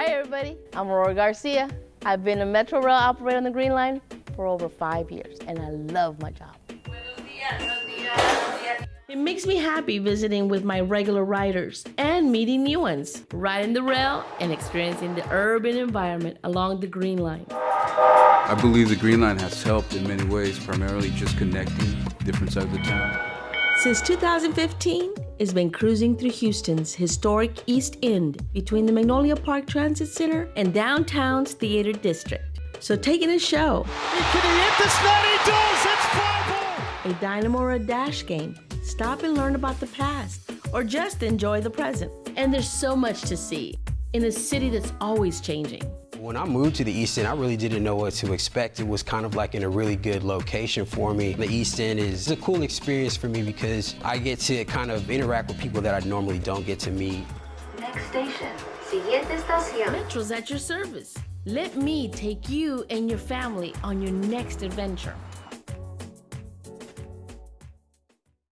Hi, everybody. I'm Aurora Garcia. I've been a Metro Rail operator on the Green Line for over five years, and I love my job. It makes me happy visiting with my regular riders and meeting new ones, riding the rail and experiencing the urban environment along the Green Line. I believe the Green Line has helped in many ways, primarily just connecting different sides of the town. Since 2015, it's been cruising through Houston's historic East End between the Magnolia Park Transit Center and downtown's Theater District. So take in a show. Can he hit this net? He does! It's a dynamo or a dash game. Stop and learn about the past, or just enjoy the present. And there's so much to see in a city that's always changing. When I moved to the East End, I really didn't know what to expect. It was kind of like in a really good location for me. The East End is a cool experience for me because I get to kind of interact with people that I normally don't get to meet. Next station. Siguiente estación. Metro's at your service. Let me take you and your family on your next adventure.